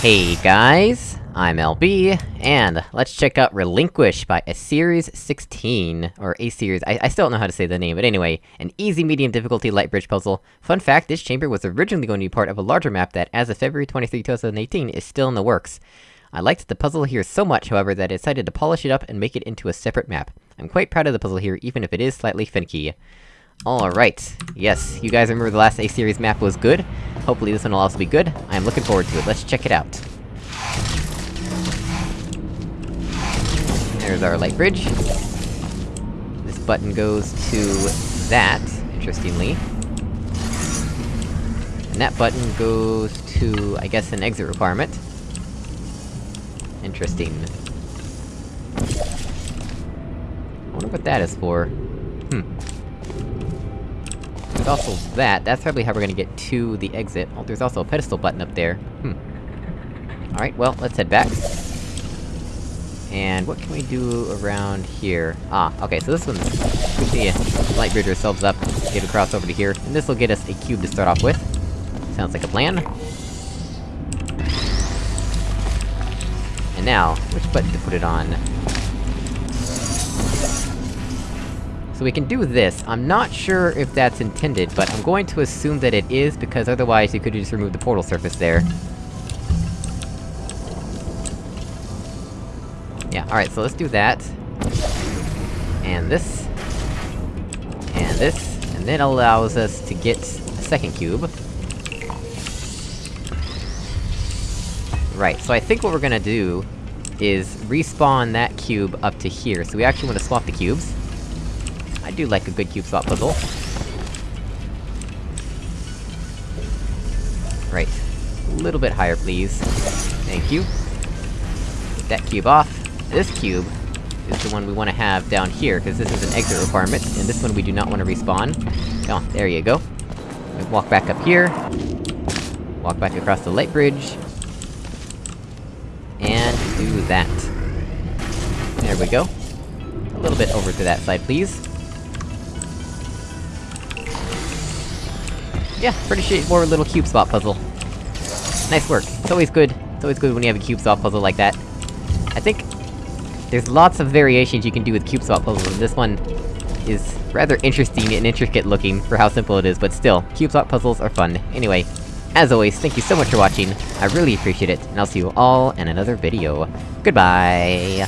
Hey guys, I'm LB, and let's check out Relinquish by A-Series 16, or A-Series, I, I still don't know how to say the name, but anyway, an easy medium difficulty light bridge puzzle. Fun fact, this chamber was originally going to be part of a larger map that, as of February 23, 2018, is still in the works. I liked the puzzle here so much, however, that I decided to polish it up and make it into a separate map. I'm quite proud of the puzzle here, even if it is slightly finicky. Alright, yes, you guys remember the last A-Series map was good? Hopefully this one will also be good. I'm looking forward to it, let's check it out. There's our light bridge. This button goes to that, interestingly. And that button goes to, I guess, an exit requirement. Interesting. I wonder what that is for. Hmm. Also that, that's probably how we're gonna get to the exit. Oh, there's also a pedestal button up there. Hmm. Alright, well, let's head back. And what can we do around here? Ah, okay, so this one's... We can light bridge ourselves up, get across over to here, and this'll get us a cube to start off with. Sounds like a plan. And now, which button to put it on? So we can do this, I'm not sure if that's intended, but I'm going to assume that it is, because otherwise you could just remove the portal surface there. Yeah, alright, so let's do that. And this. And this, and that allows us to get a second cube. Right, so I think what we're gonna do is respawn that cube up to here, so we actually want to swap the cubes. I do like a good cube swap puzzle. Right. A little bit higher, please. Thank you. Get that cube off. This cube is the one we want to have down here, because this is an exit requirement, and this one we do not want to respawn. Oh, there you go. We walk back up here. Walk back across the light bridge. And do that. There we go. A little bit over to that side, please. Yeah, pretty straightforward little cube swap puzzle. Nice work. It's always good. It's always good when you have a cube swap puzzle like that. I think... There's lots of variations you can do with cube swap puzzles, and this one is rather interesting and intricate looking for how simple it is, but still, cube swap puzzles are fun. Anyway, as always, thank you so much for watching, I really appreciate it, and I'll see you all in another video. Goodbye!